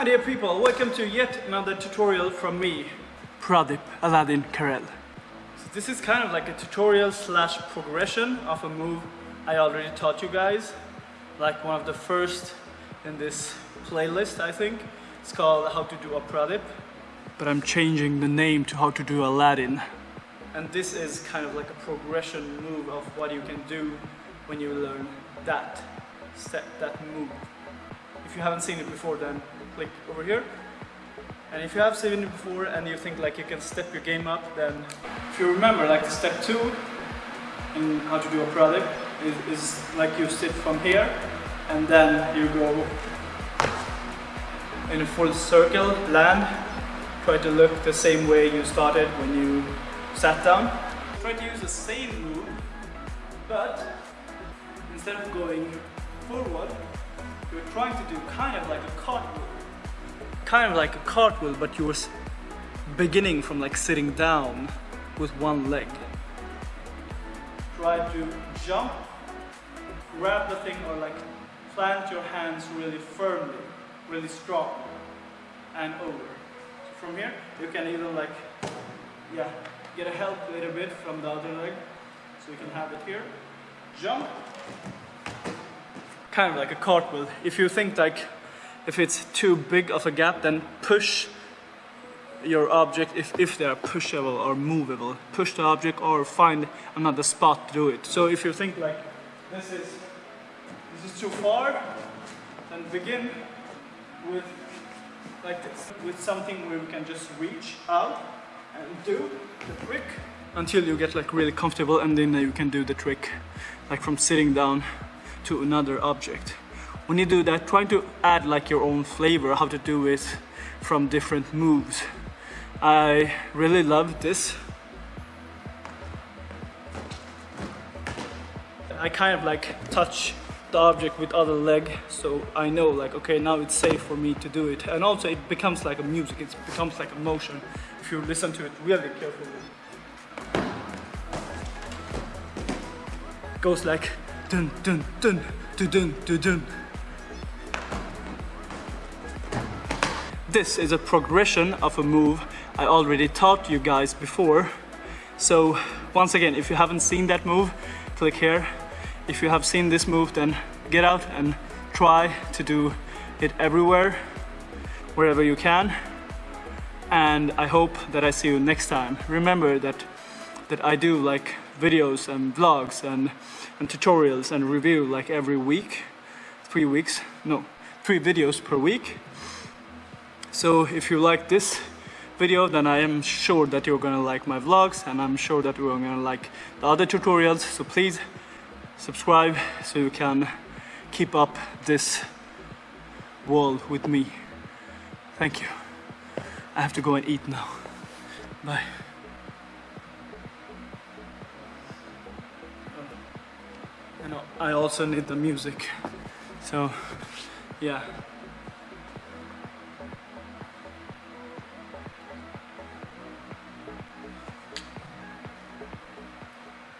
Hi dear people, welcome to yet another tutorial from me, Pradip Aladdin Karel. So this is kind of like a tutorial slash progression of a move I already taught you guys. Like one of the first in this playlist I think. It's called How to do a Pradip. But I'm changing the name to How to do Aladdin. And this is kind of like a progression move of what you can do when you learn that step, that move. If you haven't seen it before then click over here. And if you have seen it before and you think like you can step your game up then if you remember like the step 2 in how to do a Pradip is, is like you sit from here and then you go in a full circle, land, try to look the same way you started when you sat down. Try to use the same move, but instead of going forward, you're trying to do kind of like a cartwheel. Kind of like a cartwheel, but you were beginning from like sitting down with one leg. Try to jump, grab the thing or like plant your hands really firmly, really strong and over. So from here, you can even like, yeah, get a help a little bit from the other leg. So you can have it here. Jump. Kind of like a cartwheel. If you think like, if it's too big of a gap, then push your object if, if they are pushable or movable. Push the object or find another spot to do it. So if you think like, this is, this is too far, then begin with like this, with something where we can just reach out and do the trick until you get like really comfortable and then you can do the trick like from sitting down to another object. When you do that, try to add like your own flavor, how to do it from different moves. I really love this. I kind of like touch the object with other leg so I know like okay now it's safe for me to do it and also it becomes like a music it becomes like a motion if you listen to it really carefully it goes like dun dun dun dun dun dun dun. This is a progression of a move I already taught you guys before. So once again if you haven't seen that move click here. If you have seen this move then get out and try to do it everywhere wherever you can. And I hope that I see you next time. Remember that that I do like videos and vlogs and, and tutorials and review like every week three weeks no three videos per week so if you like this video then I am sure that you're gonna like my vlogs and I'm sure that you're gonna like the other tutorials so please subscribe so you can keep up this wall with me. Thank you. I have to go and eat now. Bye. I also need the music. So, yeah.